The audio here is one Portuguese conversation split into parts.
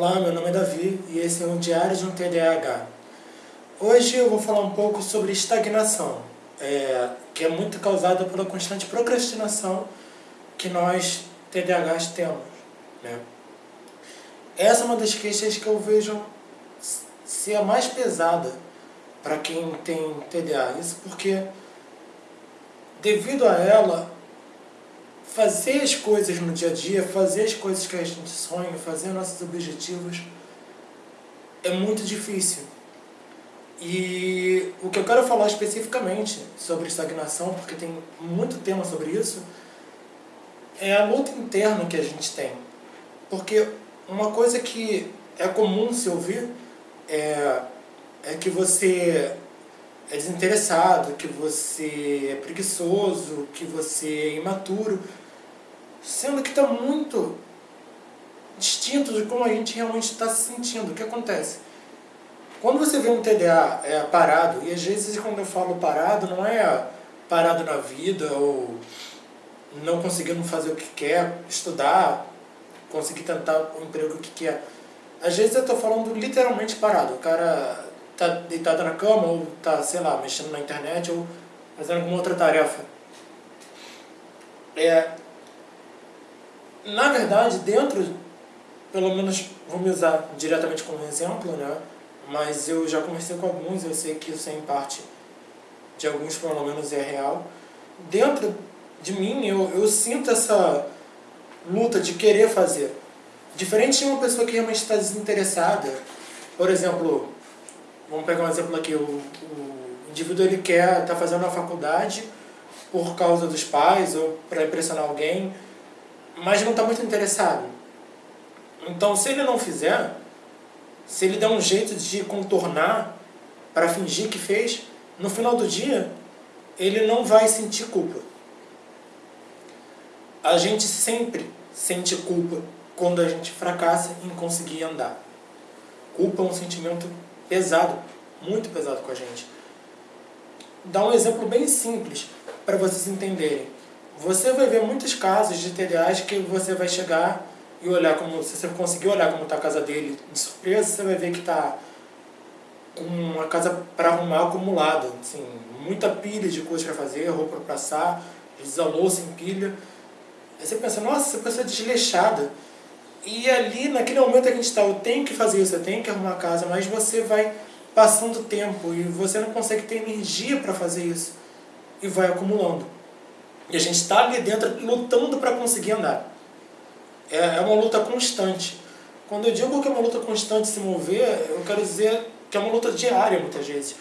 Olá, meu nome é Davi e esse é o Diário de um TDAH. Hoje eu vou falar um pouco sobre estagnação, é, que é muito causada pela constante procrastinação que nós TDAHs temos. Né? Essa é uma das queixas que eu vejo ser a mais pesada para quem tem TDA. Isso porque, devido a ela, fazer as coisas no dia a dia, fazer as coisas que a gente sonha, fazer nossos objetivos, é muito difícil. E o que eu quero falar especificamente sobre estagnação, porque tem muito tema sobre isso, é a luta interna que a gente tem. Porque uma coisa que é comum se ouvir é, é que você é desinteressado, que você é preguiçoso, que você é imaturo, sendo que está muito distinto de como a gente realmente está se sentindo. O que acontece? Quando você vê um TDA é, parado, e às vezes quando eu falo parado, não é parado na vida ou não conseguindo fazer o que quer, estudar, conseguir tentar o emprego que quer. Às vezes eu estou falando literalmente parado. O cara tá deitado na cama ou tá, sei lá, mexendo na internet ou fazendo alguma outra tarefa. É, na verdade, dentro, pelo menos vamos usar diretamente como exemplo, né? mas eu já conversei com alguns, eu sei que isso é em parte de alguns pelo menos é real. Dentro de mim, eu, eu sinto essa luta de querer fazer. Diferente de uma pessoa que realmente está desinteressada, por exemplo, vamos pegar um exemplo aqui, o, o indivíduo ele quer estar tá fazendo a faculdade por causa dos pais ou para impressionar alguém, mas não está muito interessado. Então, se ele não fizer, se ele der um jeito de contornar para fingir que fez, no final do dia, ele não vai sentir culpa. A gente sempre sente culpa quando a gente fracassa em conseguir andar. Culpa é um sentimento pesado, muito pesado com a gente. Dá um exemplo bem simples para vocês entenderem. Você vai ver muitos casos de TDAs que você vai chegar e olhar como, se você conseguir olhar como está a casa dele de surpresa, você vai ver que está com uma casa para arrumar acumulada, assim, muita pilha de coisas para fazer, roupa para passar, louça em pilha. Aí você pensa, nossa, essa pessoa é desleixada. E ali, naquele momento que a gente está, eu tenho que fazer isso, eu tenho que arrumar a casa, mas você vai passando tempo e você não consegue ter energia para fazer isso. E vai acumulando. E a gente está ali dentro lutando para conseguir andar. É, é uma luta constante. Quando eu digo que é uma luta constante se mover, eu quero dizer que é uma luta diária muitas vezes.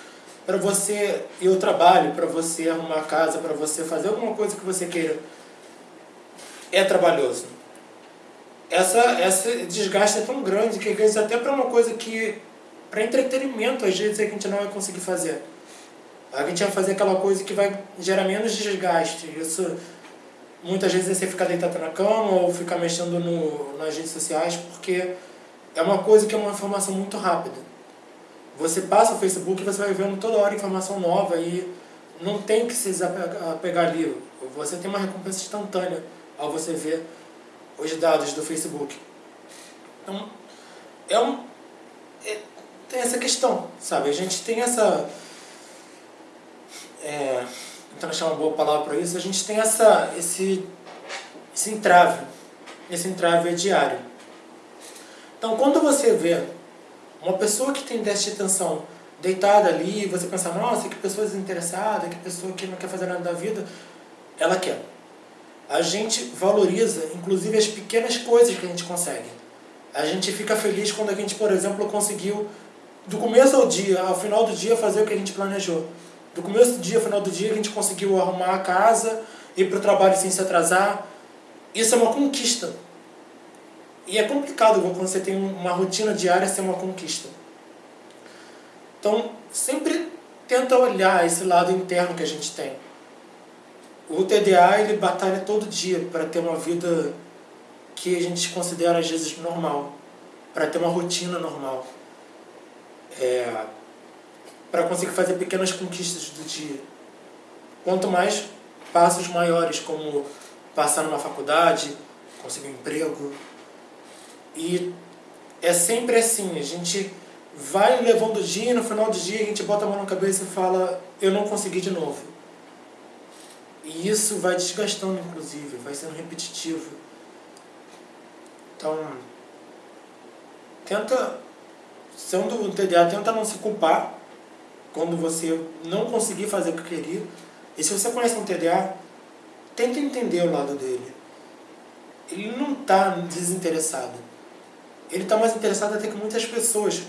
Para você ir ao trabalho, para você arrumar a casa, para você fazer alguma coisa que você queira. É trabalhoso. Essa, essa desgaste é tão grande que às vezes até para uma coisa que para entretenimento às vezes a gente não vai conseguir fazer. A gente vai fazer aquela coisa que vai gerar menos desgaste. Isso muitas vezes é você ficar deitado na cama ou ficar mexendo no, nas redes sociais porque é uma coisa que é uma informação muito rápida. Você passa o Facebook e você vai vendo toda hora informação nova e não tem que se apegar ali. Você tem uma recompensa instantânea ao você ver os dados do Facebook. Então, é um, é, tem essa questão, sabe? A gente tem essa... É, então achar uma boa palavra para isso, a gente tem essa, esse, esse entrave. Esse entrave é diário. Então, quando você vê uma pessoa que tem déficit de atenção deitada ali, você pensa, nossa, que pessoa desinteressada, que pessoa que não quer fazer nada da vida, ela quer. A gente valoriza, inclusive, as pequenas coisas que a gente consegue. A gente fica feliz quando a gente, por exemplo, conseguiu, do começo ao dia, ao final do dia, fazer o que a gente planejou. Do começo do dia ao final do dia, a gente conseguiu arrumar a casa, ir para o trabalho sem se atrasar. Isso é uma conquista. E é complicado quando você tem uma rotina diária ser uma conquista. Então, sempre tenta olhar esse lado interno que a gente tem. O TDA, ele batalha todo dia para ter uma vida que a gente considera às vezes normal, para ter uma rotina normal. É, para conseguir fazer pequenas conquistas do dia. Quanto mais passos maiores, como passar numa faculdade, conseguir um emprego. E é sempre assim, a gente vai levando o dia e no final do dia a gente bota a mão na cabeça e fala, eu não consegui de novo. E isso vai desgastando, inclusive, vai sendo repetitivo. Então, tenta, sendo um TDA, tenta não se culpar quando você não conseguir fazer o que queria. E se você conhece um TDA, tenta entender o lado dele. Ele não está desinteressado. Ele está mais interessado até que muitas pessoas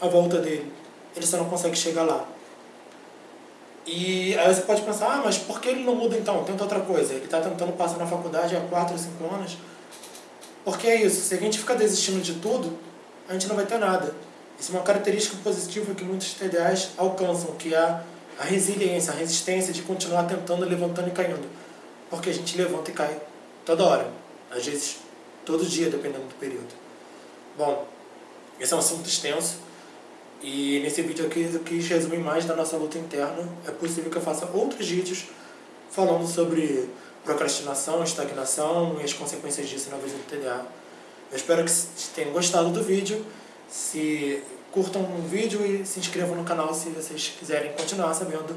à volta dele. Ele só não consegue chegar lá. E aí você pode pensar, ah, mas por que ele não muda então? Tenta outra coisa. Ele está tentando passar na faculdade há 4 ou 5 anos. Porque é isso, se a gente ficar desistindo de tudo, a gente não vai ter nada. Isso é uma característica positiva que muitos TDAs alcançam, que é a resiliência, a resistência de continuar tentando, levantando e caindo. Porque a gente levanta e cai toda hora. Às vezes, todo dia, dependendo do período. Bom, esse é um assunto extenso. E nesse vídeo aqui eu quis resumir mais da nossa luta interna. É possível que eu faça outros vídeos falando sobre procrastinação, estagnação e as consequências disso na vida do TDA. Eu espero que tenham gostado do vídeo. Se curtam o vídeo e se inscrevam no canal se vocês quiserem continuar sabendo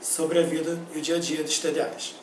sobre a vida e o dia a dia dos TDAs.